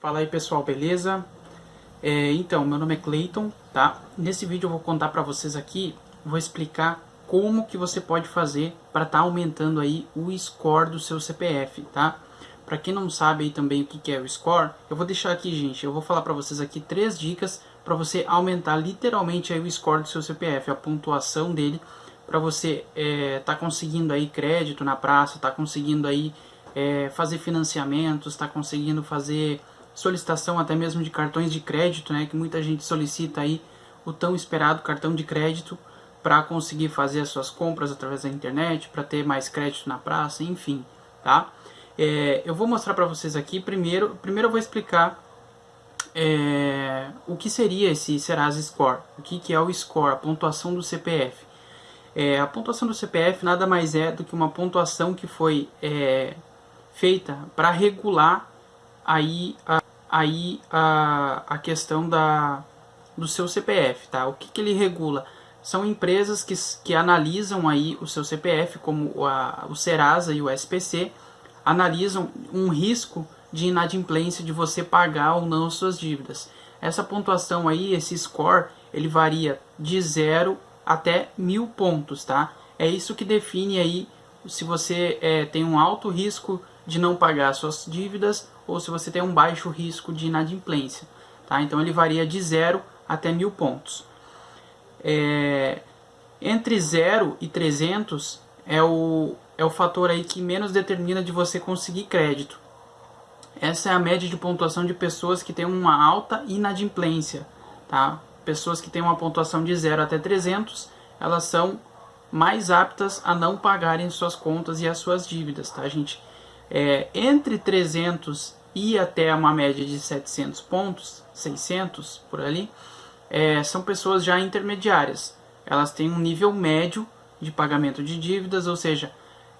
Fala aí pessoal, beleza? É, então, meu nome é Clayton, tá? Nesse vídeo eu vou contar para vocês aqui, vou explicar como que você pode fazer para estar tá aumentando aí o score do seu CPF, tá? Para quem não sabe aí também o que, que é o score, eu vou deixar aqui, gente, eu vou falar para vocês aqui três dicas para você aumentar literalmente aí o score do seu CPF, a pontuação dele, para você é, tá conseguindo aí crédito na praça, tá conseguindo aí é, fazer financiamentos, tá conseguindo fazer solicitação até mesmo de cartões de crédito, né, que muita gente solicita aí o tão esperado cartão de crédito para conseguir fazer as suas compras através da internet, para ter mais crédito na praça, enfim, tá? É, eu vou mostrar para vocês aqui, primeiro, primeiro eu vou explicar é, o que seria esse Serasa Score, o que, que é o score, a pontuação do CPF. É, a pontuação do CPF nada mais é do que uma pontuação que foi é, feita para regular aí a, aí a, a questão da, do seu CPF, tá? O que, que ele regula? São empresas que, que analisam aí o seu CPF, como a, o Serasa e o SPC, analisam um risco de inadimplência de você pagar ou não suas dívidas. Essa pontuação aí, esse score, ele varia de 0 até mil pontos, tá? É isso que define aí se você é, tem um alto risco de não pagar suas dívidas ou se você tem um baixo risco de inadimplência. Tá? Então ele varia de 0 até mil pontos. É, entre 0 e 300 é o, é o fator aí que menos determina de você conseguir crédito. Essa é a média de pontuação de pessoas que têm uma alta inadimplência. Tá? Pessoas que têm uma pontuação de 0 até 300, elas são mais aptas a não pagarem suas contas e as suas dívidas, tá, gente? É, entre 300 e até uma média de 700 pontos, 600 por ali, é, são pessoas já intermediárias. Elas têm um nível médio de pagamento de dívidas, ou seja,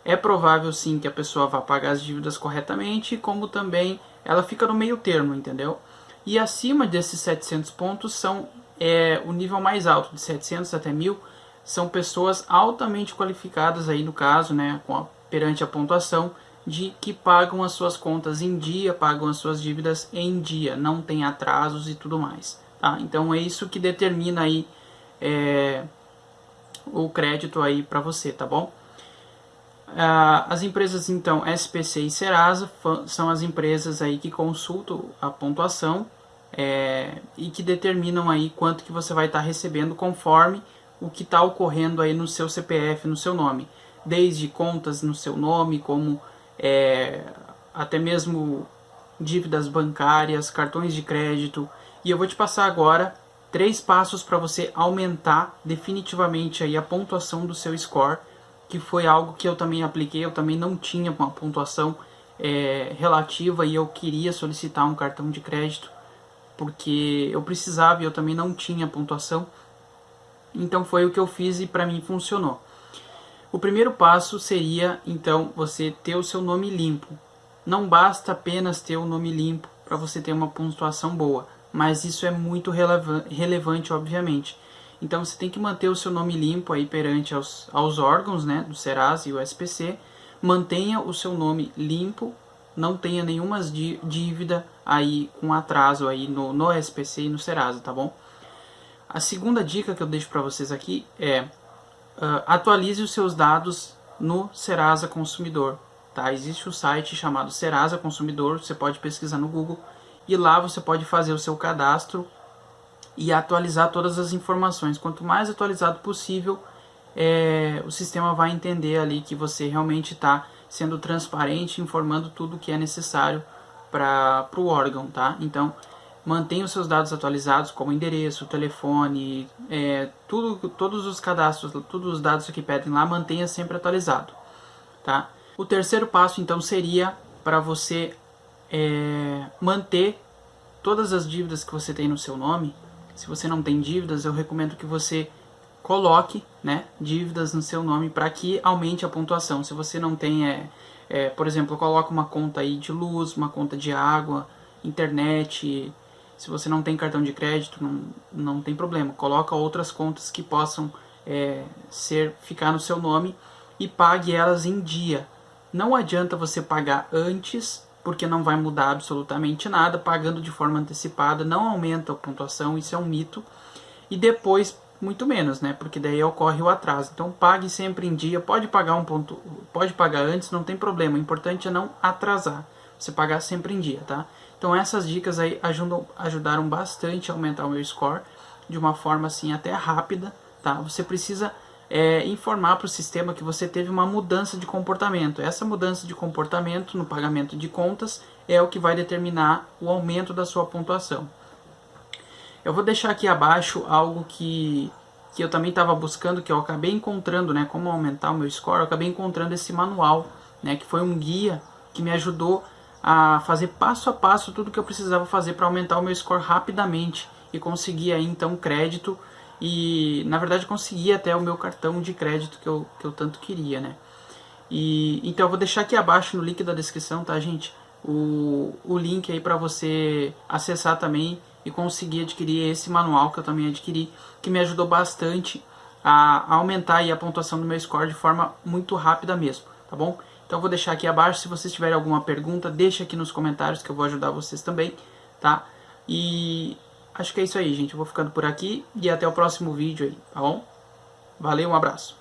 é provável sim que a pessoa vá pagar as dívidas corretamente, como também ela fica no meio termo, entendeu? E acima desses 700 pontos são é, o nível mais alto, de 700 até 1000, são pessoas altamente qualificadas aí no caso, né, perante a pontuação, de que pagam as suas contas em dia, pagam as suas dívidas em dia, não tem atrasos e tudo mais. Tá? Então é isso que determina aí é, o crédito aí para você, tá bom? Ah, as empresas então SPC e Serasa são as empresas aí que consultam a pontuação é, e que determinam aí quanto que você vai estar tá recebendo conforme o que está ocorrendo aí no seu CPF, no seu nome. Desde contas no seu nome, como é, até mesmo dívidas bancárias, cartões de crédito. E eu vou te passar agora três passos para você aumentar definitivamente aí a pontuação do seu score, que foi algo que eu também apliquei, eu também não tinha uma pontuação é, relativa e eu queria solicitar um cartão de crédito, porque eu precisava e eu também não tinha pontuação. Então foi o que eu fiz e para mim funcionou. O primeiro passo seria, então, você ter o seu nome limpo. Não basta apenas ter o nome limpo para você ter uma pontuação boa, mas isso é muito relevante, obviamente. Então você tem que manter o seu nome limpo aí perante aos, aos órgãos né, do Serasa e o SPC. Mantenha o seu nome limpo, não tenha nenhuma dívida aí com atraso aí no, no SPC e no Serasa, tá bom? A segunda dica que eu deixo para vocês aqui é uh, atualize os seus dados no Serasa Consumidor. Tá? Existe um site chamado Serasa Consumidor, você pode pesquisar no Google e lá você pode fazer o seu cadastro e atualizar todas as informações. Quanto mais atualizado possível, é, o sistema vai entender ali que você realmente está sendo transparente, informando tudo o que é necessário para o órgão, tá? Então, mantenha os seus dados atualizados, como endereço, telefone, é, tudo, todos os cadastros, todos os dados que pedem lá, mantenha sempre atualizado. Tá? O terceiro passo, então, seria para você é, manter todas as dívidas que você tem no seu nome. Se você não tem dívidas, eu recomendo que você coloque né, dívidas no seu nome para que aumente a pontuação. Se você não tem, é, é, por exemplo, coloque uma conta aí de luz, uma conta de água, internet, se você não tem cartão de crédito, não, não tem problema. Coloca outras contas que possam é, ser ficar no seu nome e pague elas em dia. Não adianta você pagar antes, porque não vai mudar absolutamente nada, pagando de forma antecipada não aumenta a pontuação, isso é um mito. E depois muito menos, né? Porque daí ocorre o atraso. Então pague sempre em dia, pode pagar um ponto, pode pagar antes, não tem problema. O importante é não atrasar. Você pagar sempre em dia, tá? Então essas dicas aí ajudam, ajudaram bastante a aumentar o meu score de uma forma assim até rápida, tá? Você precisa é, informar para o sistema que você teve uma mudança de comportamento. Essa mudança de comportamento no pagamento de contas é o que vai determinar o aumento da sua pontuação. Eu vou deixar aqui abaixo algo que, que eu também estava buscando, que eu acabei encontrando, né, como aumentar o meu score, eu acabei encontrando esse manual, né, que foi um guia que me ajudou a fazer passo a passo tudo que eu precisava fazer para aumentar o meu score rapidamente e conseguir aí então crédito e na verdade consegui até o meu cartão de crédito que eu, que eu tanto queria, né. E, então eu vou deixar aqui abaixo no link da descrição, tá gente? O, o link aí para você acessar também e consegui adquirir esse manual que eu também adquiri, que me ajudou bastante a aumentar a pontuação do meu score de forma muito rápida mesmo, tá bom? Então eu vou deixar aqui abaixo, se vocês tiverem alguma pergunta, deixa aqui nos comentários que eu vou ajudar vocês também, tá? E acho que é isso aí, gente. Eu vou ficando por aqui e até o próximo vídeo aí, tá bom? Valeu, um abraço.